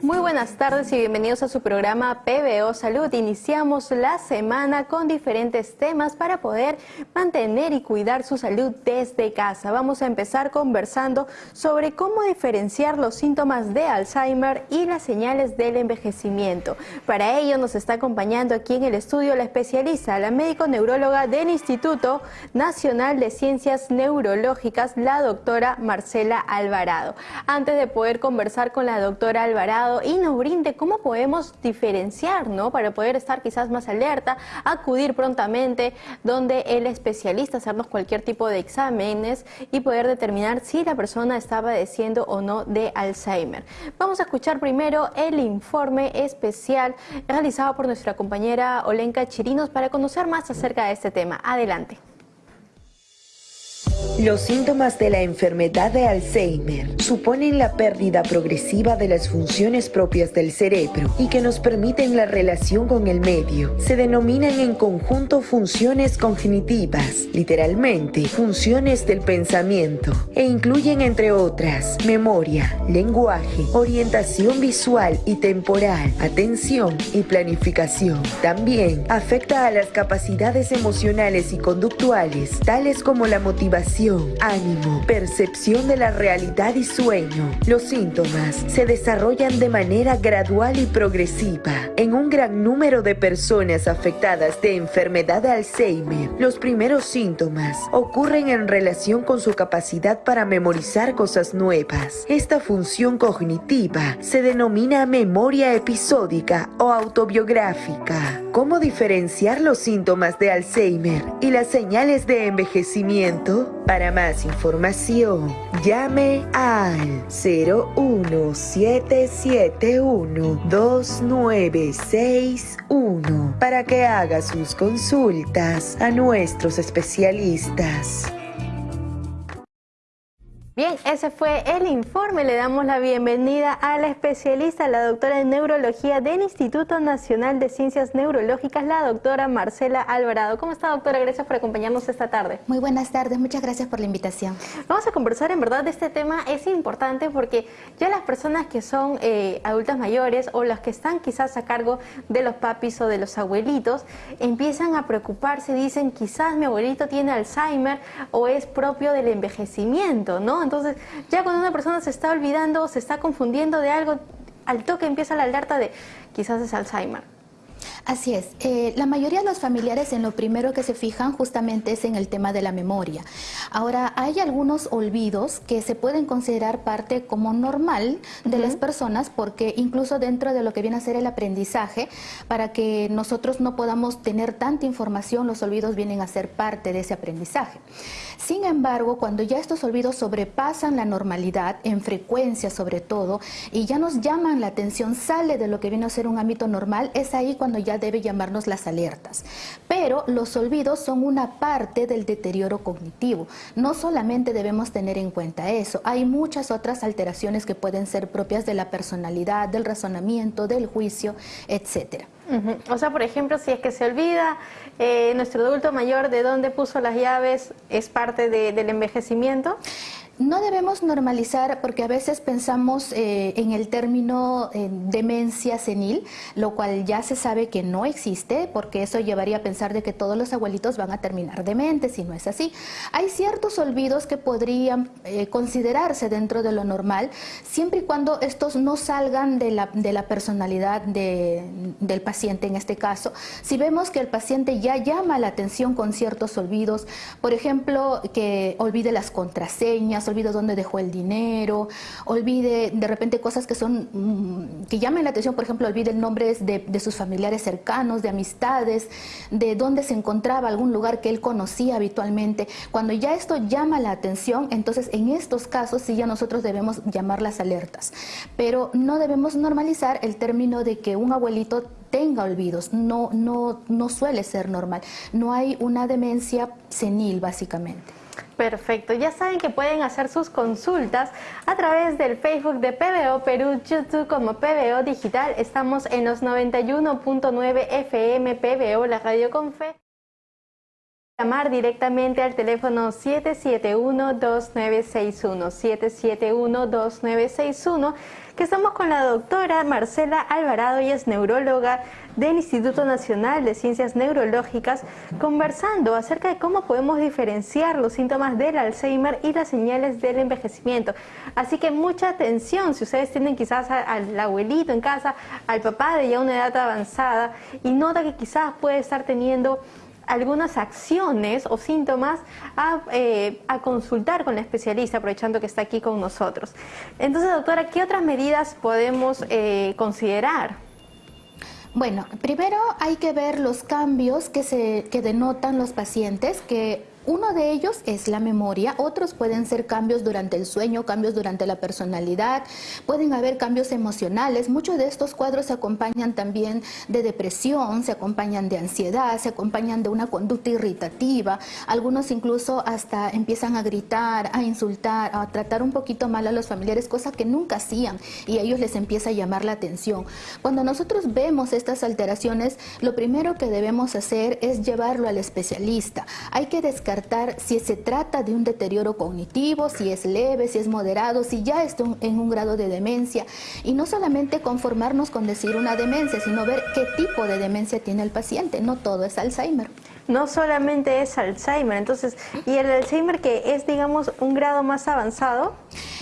Muy buenas tardes y bienvenidos a su programa PBO Salud. Iniciamos la semana con diferentes temas para poder mantener y cuidar su salud desde casa. Vamos a empezar conversando sobre cómo diferenciar los síntomas de Alzheimer y las señales del envejecimiento. Para ello nos está acompañando aquí en el estudio la especialista, la médico neuróloga del Instituto Nacional de Ciencias Neurológicas, la doctora Marcela Alvarado. Antes de poder conversar con la doctora Alvarado, y nos brinde cómo podemos diferenciar, ¿no? Para poder estar quizás más alerta, acudir prontamente donde el especialista, hacernos cualquier tipo de exámenes y poder determinar si la persona está padeciendo o no de Alzheimer. Vamos a escuchar primero el informe especial realizado por nuestra compañera Olenka Chirinos para conocer más acerca de este tema. Adelante. Los síntomas de la enfermedad de Alzheimer suponen la pérdida progresiva de las funciones propias del cerebro y que nos permiten la relación con el medio. Se denominan en conjunto funciones cognitivas, literalmente funciones del pensamiento, e incluyen entre otras memoria, lenguaje, orientación visual y temporal, atención y planificación. También afecta a las capacidades emocionales y conductuales, tales como la motivación, ánimo, percepción de la realidad y sueño. Los síntomas se desarrollan de manera gradual y progresiva. En un gran número de personas afectadas de enfermedad de Alzheimer, los primeros síntomas ocurren en relación con su capacidad para memorizar cosas nuevas. Esta función cognitiva se denomina memoria episódica o autobiográfica. ¿Cómo diferenciar los síntomas de Alzheimer y las señales de envejecimiento? Para más información, llame al 01771-2961 para que haga sus consultas a nuestros especialistas. Bien, ese fue el informe. Le damos la bienvenida a la especialista, la doctora en neurología del Instituto Nacional de Ciencias Neurológicas, la doctora Marcela Alvarado. ¿Cómo está, doctora? Gracias por acompañarnos esta tarde. Muy buenas tardes, muchas gracias por la invitación. Vamos a conversar, en verdad, de este tema es importante porque ya las personas que son eh, adultas mayores o las que están quizás a cargo de los papis o de los abuelitos, empiezan a preocuparse, dicen quizás mi abuelito tiene Alzheimer o es propio del envejecimiento, ¿no? Entonces, ya cuando una persona se está olvidando se está confundiendo de algo, al toque empieza la alerta de quizás es Alzheimer. Así es. Eh, la mayoría de los familiares en lo primero que se fijan justamente es en el tema de la memoria. Ahora, hay algunos olvidos que se pueden considerar parte como normal de las personas porque incluso dentro de lo que viene a ser el aprendizaje, para que nosotros no podamos tener tanta información, los olvidos vienen a ser parte de ese aprendizaje. Sin embargo, cuando ya estos olvidos sobrepasan la normalidad, en frecuencia sobre todo, y ya nos llaman la atención, sale de lo que viene a ser un ámbito normal, es ahí cuando ya debe llamarnos las alertas. Pero los olvidos son una parte del deterioro cognitivo. No solamente debemos tener en cuenta eso, hay muchas otras alteraciones que pueden ser propias de la personalidad, del razonamiento, del juicio, etcétera. O sea, por ejemplo, si es que se olvida eh, nuestro adulto mayor de dónde puso las llaves, ¿es parte del envejecimiento? No debemos normalizar porque a veces pensamos eh, en el término eh, demencia senil, lo cual ya se sabe que no existe porque eso llevaría a pensar de que todos los abuelitos van a terminar dementes y no es así. Hay ciertos olvidos que podrían eh, considerarse dentro de lo normal siempre y cuando estos no salgan de la, de la personalidad del paciente en este caso. Si vemos que el paciente ya llama la atención con ciertos olvidos, por ejemplo, que olvide las contraseñas, olvide dónde dejó el dinero, olvide de repente cosas que son, mm, que llamen la atención, por ejemplo, olvide el nombre de, de sus familiares cercanos, de amistades, de dónde se encontraba, algún lugar que él conocía habitualmente. Cuando ya esto llama la atención, entonces en estos casos sí ya nosotros debemos llamar las alertas. Pero no debemos normalizar el término de que un abuelito tenga olvidos, no, no, no suele ser normal. No hay una demencia senil, básicamente. Perfecto, ya saben que pueden hacer sus consultas a través del Facebook de PBO Perú, YouTube como PBO Digital. Estamos en los 91.9 FM PBO, la radio con fe. Llamar directamente al teléfono 771-2961, 771-2961, que estamos con la doctora Marcela Alvarado, y es neuróloga del Instituto Nacional de Ciencias Neurológicas, conversando acerca de cómo podemos diferenciar los síntomas del Alzheimer y las señales del envejecimiento. Así que mucha atención si ustedes tienen quizás al abuelito en casa, al papá de ya una edad avanzada y nota que quizás puede estar teniendo algunas acciones o síntomas eh, a, consultar con la especialista, aprovechando que está aquí con nosotros. Entonces, doctora, ¿qué otras medidas podemos eh, considerar? Bueno, primero hay que ver los cambios que, se, que denotan los pacientes que uno de ellos es la memoria, otros pueden ser cambios durante el sueño, cambios durante la personalidad, pueden haber cambios emocionales. Muchos de estos cuadros se acompañan también de depresión, se acompañan de ansiedad, se acompañan de una conducta irritativa. Algunos incluso hasta empiezan a gritar, a insultar, a tratar un poquito mal a los familiares, cosa que nunca hacían y a ellos les empieza a llamar la atención. Cuando nosotros vemos estas alteraciones, lo primero que debemos hacer es llevarlo al especialista. Hay que descartar si se trata de un deterioro cognitivo, si es leve, si es moderado, si ya está en un grado de demencia. Y no solamente conformarnos con decir una demencia, sino ver qué tipo de demencia tiene el paciente. No todo es Alzheimer. No solamente es Alzheimer, entonces, ¿y el Alzheimer que es, digamos, un grado más avanzado?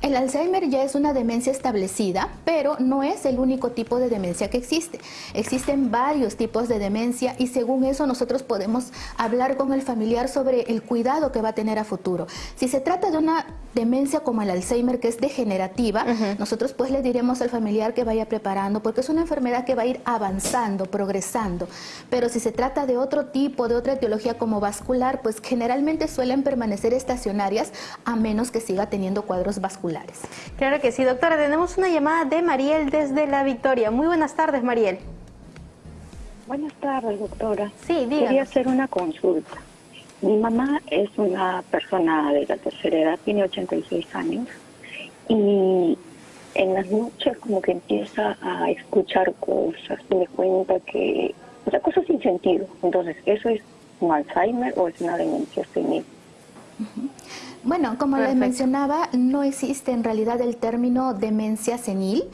El Alzheimer ya es una demencia establecida, pero no es el único tipo de demencia que existe. Existen varios tipos de demencia y según eso nosotros podemos hablar con el familiar sobre el cuidado que va a tener a futuro. Si se trata de una demencia como el Alzheimer que es degenerativa, nosotros pues le diremos al familiar que vaya preparando porque es una enfermedad que va a ir avanzando, progresando. Pero si se trata de otro tipo, de otra etiología como vascular, pues generalmente suelen permanecer estacionarias a menos que siga teniendo cuadros vasculares Claro que sí, doctora. Tenemos una llamada de Mariel desde La Victoria. Muy buenas tardes, Mariel. Buenas tardes, doctora. Sí, díganos. Quería hacer una consulta. Mi mamá es una persona de la tercera edad, tiene 86 años, y en las noches como que empieza a escuchar cosas, y me cuenta que, o sea, cosas sin sentido. Entonces, ¿eso es un Alzheimer o es una demencia senil? Bueno, como les mencionaba, no existe en realidad el término demencia senil.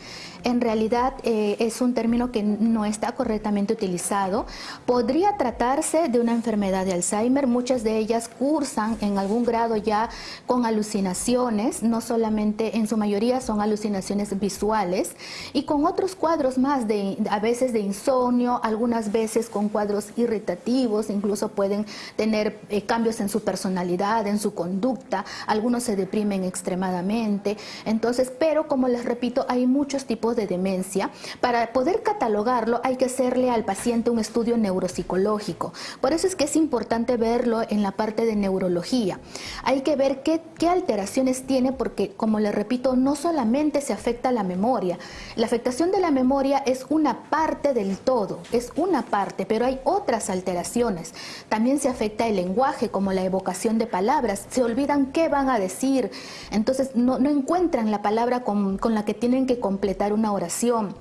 En realidad eh, es un término que no está correctamente utilizado. Podría tratarse de una enfermedad de Alzheimer, muchas de ellas cursan en algún grado ya con alucinaciones, no solamente en su mayoría son alucinaciones visuales. Y con otros cuadros más de a veces de insomnio, algunas veces con cuadros irritativos, incluso pueden tener eh, cambios en su personalidad, en su conducta, algunos se deprimen extremadamente. Entonces, pero como les repito, hay muchos tipos de demencia, para poder catalogarlo hay que hacerle al paciente un estudio neuropsicológico. Por eso es que es importante verlo en la parte de neurología. Hay que ver qué, qué alteraciones tiene porque, como le repito, no solamente se afecta la memoria. La afectación de la memoria es una parte del todo, es una parte, pero hay otras alteraciones. También se afecta el lenguaje, como la evocación de palabras. Se olvidan qué van a decir. Entonces no, no encuentran la palabra con, con la que tienen que completar una oración.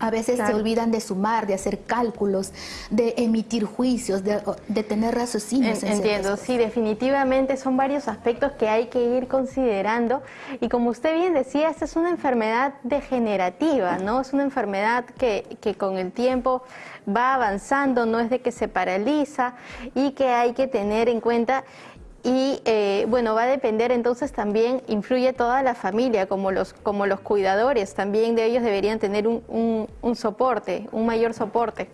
A veces se olvidan de sumar, de hacer cálculos, de emitir juicios, de, tener raciocinios. entiendo, sí, definitivamente son varios aspectos que hay que ir considerando. Y como usted bien decía, esta es una enfermedad degenerativa, ¿no? Es una enfermedad que, que con el tiempo va avanzando, no es de que se paraliza y que hay que tener en cuenta y eh, bueno, va a depender entonces también, influye toda la familia, como los, como los cuidadores, también de ellos deberían tener un, un, soporte, un mayor soporte,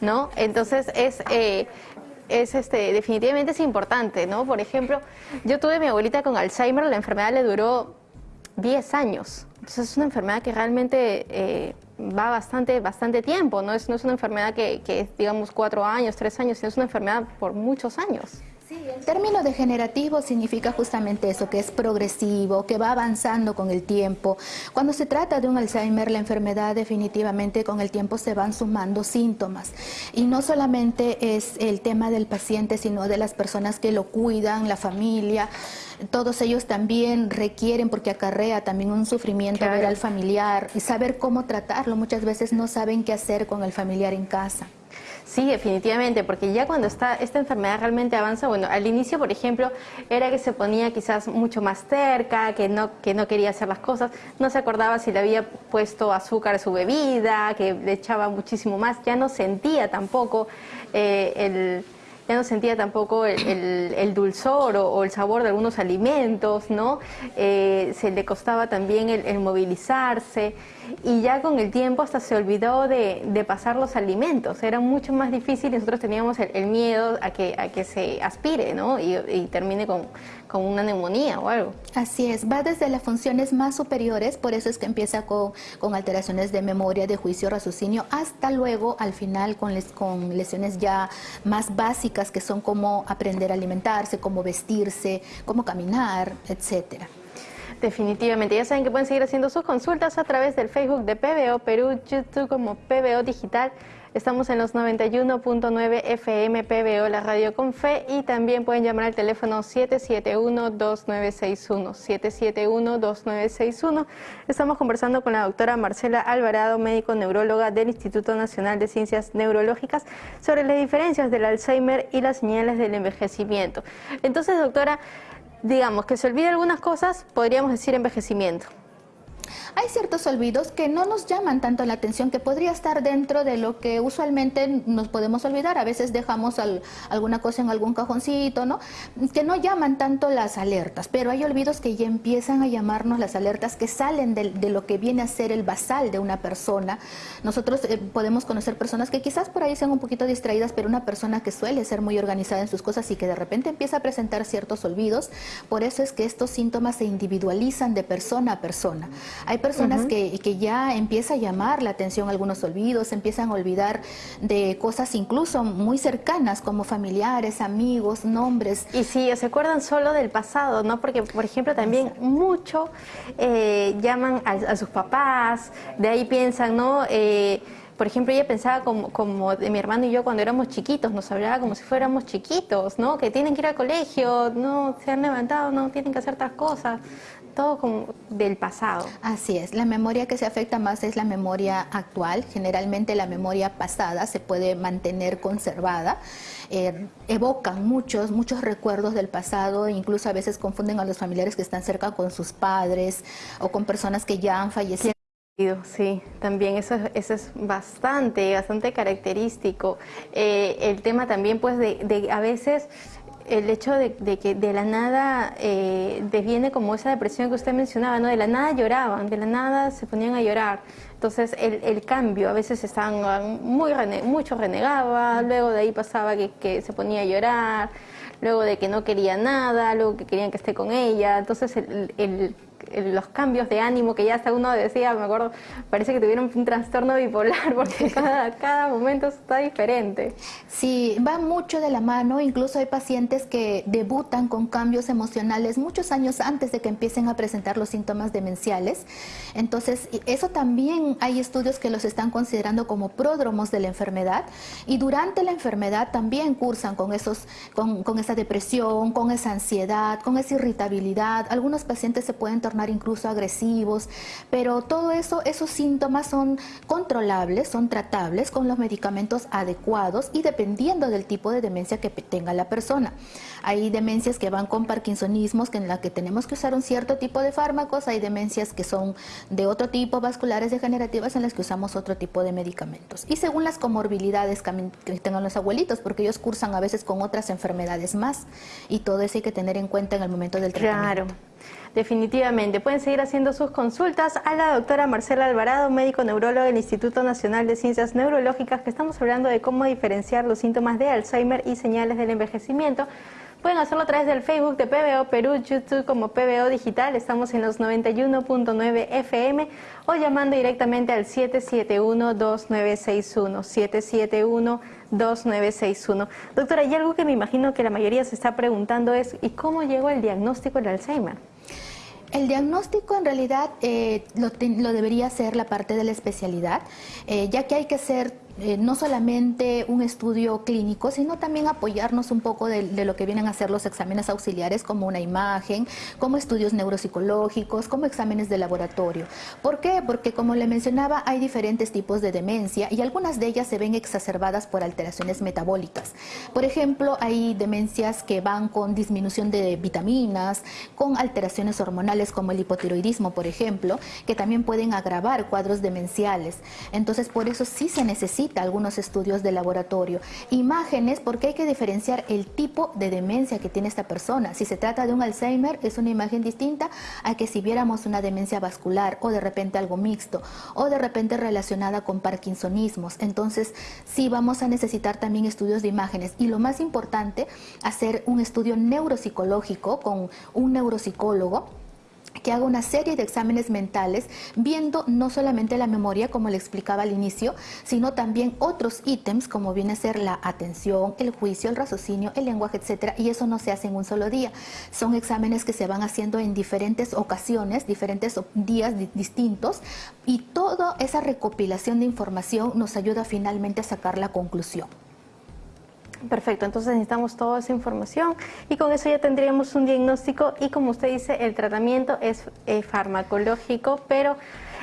¿no? Entonces es, eh, es este, definitivamente es importante, ¿no? Por ejemplo, yo tuve a mi abuelita con Alzheimer, la enfermedad le duró 10 años, entonces es una enfermedad que realmente eh, va bastante, bastante tiempo, ¿no? Es, no es una enfermedad que, que es, digamos, 4 años, 3 años, sino es una enfermedad por muchos años. El término degenerativo significa justamente eso, que es progresivo, que va avanzando con el tiempo. Cuando se trata de un Alzheimer, la enfermedad definitivamente con el tiempo se van sumando síntomas. Y no solamente es el tema del paciente, sino de las personas que lo cuidan, la familia. Todos ellos también requieren, porque acarrea también un sufrimiento ver al familiar y saber cómo tratarlo. Muchas veces no saben qué hacer con el familiar en casa. Sí, definitivamente, porque ya cuando está esta enfermedad realmente avanza, bueno, al inicio, por ejemplo, era que se ponía quizás mucho más cerca, que no, que no quería hacer las cosas, no se acordaba si le había puesto azúcar a su bebida, que le echaba muchísimo más, ya no sentía tampoco eh, el ya no sentía tampoco el, dulzor o, el sabor de algunos alimentos, ¿no? Eh, se le costaba también el, movilizarse y ya con el tiempo hasta se olvidó de, pasar los alimentos, era mucho más difícil y nosotros teníamos el, miedo a que, a que se aspire, ¿no? Y, termine con, con, una neumonía o algo. Así es, va desde las funciones más superiores, por eso es que empieza con, con alteraciones de memoria, de juicio, raciocinio, hasta luego al final con, les, con lesiones ya más básicas que son como aprender a alimentarse, cómo vestirse, cómo caminar, etcétera. Definitivamente, ya saben que pueden seguir haciendo sus consultas a través del Facebook de PBO Perú, YouTube como PBO Digital. Estamos en los 91.9 FM PBO, la radio con fe, y también pueden llamar al teléfono 771-2961, 771-2961. Estamos conversando con la doctora Marcela Alvarado, médico neuróloga del Instituto Nacional de Ciencias Neurológicas, sobre las diferencias del Alzheimer y las señales del envejecimiento. Entonces, doctora, digamos que se olvida algunas cosas, podríamos decir envejecimiento. Hay ciertos olvidos que no nos llaman tanto la atención, que podría estar dentro de lo que usualmente nos podemos olvidar. A veces dejamos alguna cosa en algún cajoncito, ¿no? Que no llaman tanto las alertas, pero hay olvidos que ya empiezan a llamarnos las alertas que salen de, lo que viene a ser el basal de una persona. Nosotros eh, podemos conocer personas que quizás por ahí sean un poquito distraídas, pero una persona que suele ser muy organizada en sus cosas y que de repente empieza a presentar ciertos olvidos. Por eso es que estos síntomas se individualizan de persona a persona. Hay personas que, que, ya empieza a llamar la atención algunos olvidos, empiezan a olvidar de cosas incluso muy cercanas como familiares, amigos, nombres. Y sí, se acuerdan solo del pasado, ¿no? Porque, por ejemplo, también mucho eh, llaman a, sus papás, de ahí piensan, ¿no? Eh, por ejemplo, ella pensaba como, como de mi hermano y yo cuando éramos chiquitos, nos hablaba como si fuéramos chiquitos, ¿no? Que tienen que ir al colegio, no se han levantado, no tienen que hacer otras cosas todo como del pasado. Así es, la memoria que se afecta más es la memoria actual, generalmente la memoria pasada se puede mantener conservada, eh, evocan muchos, muchos recuerdos del pasado, incluso a veces confunden a los familiares que están cerca con sus padres o con personas que ya han fallecido. Sí, también eso, eso es bastante, bastante característico. Eh, el tema también pues de, de a veces el hecho de, que de la nada eh, deviene como esa depresión que usted mencionaba, ¿no? De la nada lloraban, de la nada se ponían a llorar. Entonces el, cambio, a veces estaban muy mucho renegaba, luego de ahí pasaba que, que, se ponía a llorar, luego de que no quería nada, luego que querían que esté con ella. Entonces el los cambios de ánimo que ya hasta uno decía, me acuerdo, parece que tuvieron un trastorno bipolar porque cada, cada momento está diferente. Sí, va mucho de la mano, incluso hay pacientes que debutan con cambios emocionales muchos años antes de que empiecen a presentar los síntomas demenciales. Entonces, eso también hay estudios que los están considerando como pródromos de la enfermedad y durante la enfermedad también cursan con, esos, con, con esa depresión, con esa ansiedad, con esa irritabilidad. Algunos pacientes se pueden tornar incluso agresivos, pero todo eso, esos síntomas son controlables, son tratables con los medicamentos adecuados y dependiendo del tipo de demencia que tenga la persona. Hay demencias que van con parkinsonismos, que en la que tenemos que usar un cierto tipo de fármacos, hay demencias que son de otro tipo, vasculares degenerativas, en las que usamos otro tipo de medicamentos. Y según las comorbilidades que tengan los abuelitos, porque ellos cursan a veces con otras enfermedades más, y todo eso hay que tener en cuenta en el momento del tratamiento. Claro. Definitivamente. Pueden seguir haciendo sus consultas a la doctora Marcela Alvarado, médico neurólogo del Instituto Nacional de Ciencias Neurológicas, que estamos hablando de cómo diferenciar los síntomas de Alzheimer y señales del envejecimiento. Pueden hacerlo a través del Facebook de PBO Perú, YouTube como PBO Digital, estamos en los 91.9 FM o llamando directamente al 771-2961, 771-2961. Doctora, hay algo que me imagino que la mayoría se está preguntando es, ¿y cómo llegó el diagnóstico del Alzheimer? El diagnóstico en realidad eh, lo, debería ser la parte de la especialidad, eh, ya que hay que ser eh, no solamente un estudio clínico, sino también apoyarnos un poco de, lo que vienen a ser los exámenes auxiliares como una imagen, como estudios neuropsicológicos, como exámenes de laboratorio. ¿Por qué? Porque como le mencionaba, hay diferentes tipos de demencia y algunas de ellas se ven exacerbadas por alteraciones metabólicas. Por ejemplo, hay demencias que van con disminución de vitaminas, con alteraciones hormonales como el hipotiroidismo, por ejemplo, que también pueden agravar cuadros demenciales. Entonces, por eso sí se necesita algunos estudios de laboratorio. Imágenes, porque hay que diferenciar el tipo de demencia que tiene esta persona. Si se trata de un Alzheimer, es una imagen distinta a que si viéramos una demencia vascular o de repente algo mixto o de repente relacionada con parkinsonismos. Entonces, sí vamos a necesitar también estudios de imágenes. Y lo más importante, hacer un estudio neuropsicológico con un neuropsicólogo que haga una serie de exámenes mentales viendo no solamente la memoria, como le explicaba al inicio, sino también otros ítems como viene a ser la atención, el juicio, el raciocinio, el lenguaje, etcétera, y eso no se hace en un solo día. Son exámenes que se van haciendo en diferentes ocasiones, diferentes días distintos, y toda esa recopilación de información nos ayuda finalmente a sacar la conclusión. Perfecto, entonces necesitamos toda esa información y con eso ya tendríamos un diagnóstico y como usted dice, el tratamiento es eh, farmacológico, pero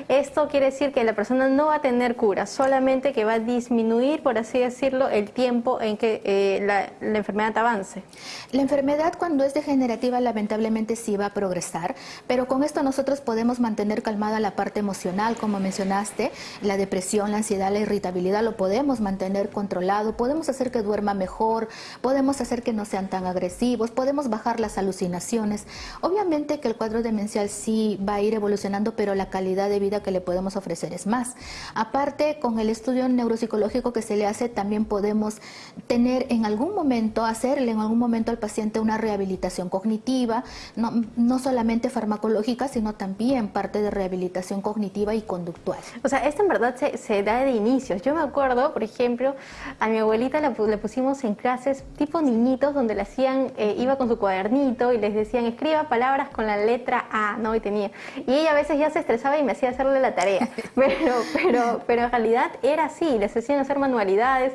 esto quiere decir que la persona no va a tener cura, solamente que va a disminuir, por así decirlo, el tiempo en que eh, la, enfermedad avance. La enfermedad cuando es degenerativa lamentablemente sí va a progresar, pero con esto nosotros podemos mantener calmada la parte emocional, como mencionaste, la depresión, la ansiedad, la irritabilidad, lo podemos mantener controlado, podemos hacer que duerma mejor, podemos hacer que no sean tan agresivos, podemos bajar las alucinaciones. Obviamente que el cuadro demencial sí va a ir evolucionando, pero la calidad de vida que le podemos ofrecer es más. Aparte, con el estudio neuropsicológico que se le hace, también podemos tener en algún momento, hacerle en algún momento al paciente una rehabilitación cognitiva, no, no solamente farmacológica, sino también parte de rehabilitación cognitiva y conductual. O sea, esto en verdad se, se da de inicios. Yo me acuerdo, por ejemplo, a mi abuelita le, le pusimos en clases tipo niñitos donde le hacían, eh, iba con su cuadernito y les decían escriba palabras con la letra A, ¿no? Y tenía. Y ella a veces ya se estresaba y me hacía hacerle la tarea, pero, pero, pero en realidad era así, les hacían hacer manualidades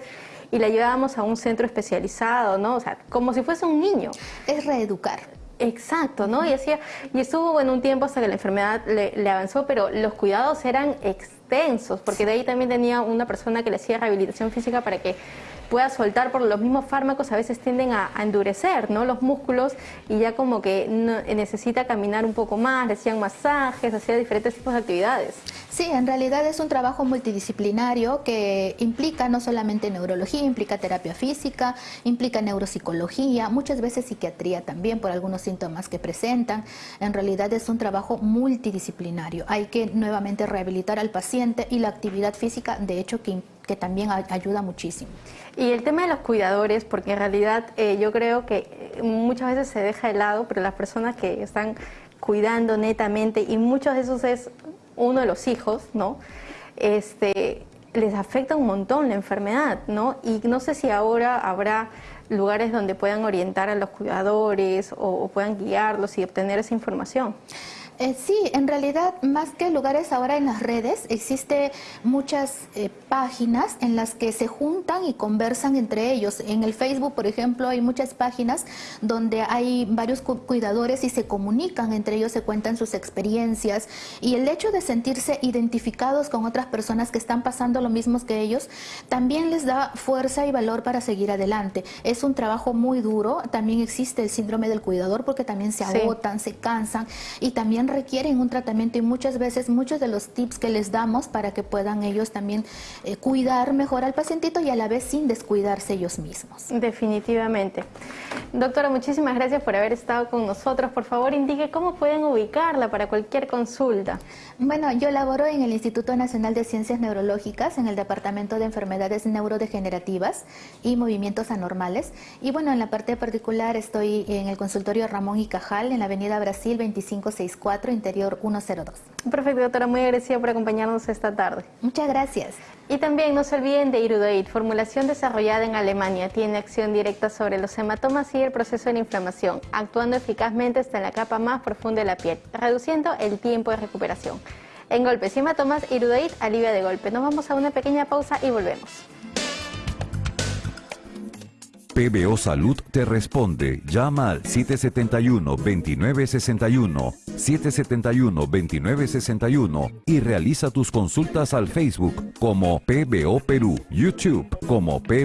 y la llevábamos a un centro especializado, ¿no? O sea, como si fuese un niño. Es reeducar. Exacto, ¿no? Y, hacía, y estuvo en un tiempo hasta que la enfermedad le, le, avanzó, pero los cuidados eran extensos, porque de ahí también tenía una persona que le hacía rehabilitación física para que pueda soltar, por los mismos fármacos a veces tienden a, endurecer ¿no? los músculos y ya como que necesita caminar un poco más, le hacían masajes, hacía diferentes tipos de actividades. Sí, en realidad es un trabajo multidisciplinario que implica no solamente neurología, implica terapia física, implica neuropsicología, muchas veces psiquiatría también por algunos síntomas que presentan. En realidad es un trabajo multidisciplinario. Hay que nuevamente rehabilitar al paciente y la actividad física, de hecho, que que también ayuda muchísimo. Y el tema de los cuidadores, porque en realidad eh, yo creo que eh, muchas veces se deja de lado, pero las personas que están cuidando netamente, y muchos de esos es uno de los hijos, ¿no? Este, les afecta un montón la enfermedad, ¿no? Y no sé si ahora habrá lugares donde puedan orientar a los cuidadores o, o puedan guiarlos y obtener esa información. Eh, sí, en realidad, más que lugares ahora en las redes, existe muchas eh, páginas en las que se juntan y conversan entre ellos. En el Facebook, por ejemplo, hay muchas páginas donde hay varios cuidadores y se comunican entre ellos, se cuentan sus experiencias y el hecho de sentirse identificados con otras personas que están pasando lo mismo que ellos, también les da fuerza y valor para seguir adelante. Es un trabajo muy duro, también existe el síndrome del cuidador porque también se agotan, se cansan y también requieren un tratamiento y muchas veces muchos de los tips que les damos para que puedan ellos también eh, cuidar mejor al pacientito y a la vez sin descuidarse ellos mismos. Definitivamente. Doctora, muchísimas gracias por haber estado con nosotros. Por favor, indique cómo pueden ubicarla para cualquier consulta. Bueno, yo laboro en el Instituto Nacional de Ciencias Neurológicas, en el Departamento de Enfermedades Neurodegenerativas y Movimientos Anormales. Y bueno, en la parte particular estoy en el consultorio Ramón y Cajal, en la Avenida Brasil 2564 interior 102. Perfecto, doctora, muy agradecida por acompañarnos esta tarde. Muchas gracias. Y también no se olviden de Irudoid, formulación desarrollada en Alemania, tiene acción directa sobre los hematomas y el proceso de la inflamación, actuando eficazmente hasta en la capa más profunda de la piel, reduciendo el tiempo de recuperación. En golpes y hematomas, Irudoid alivia de golpe. Nos vamos a una pequeña pausa y volvemos. PBO Salud te responde. Llama al 771-2961, 771-2961 y realiza tus consultas al Facebook como PBO Perú, YouTube como PBO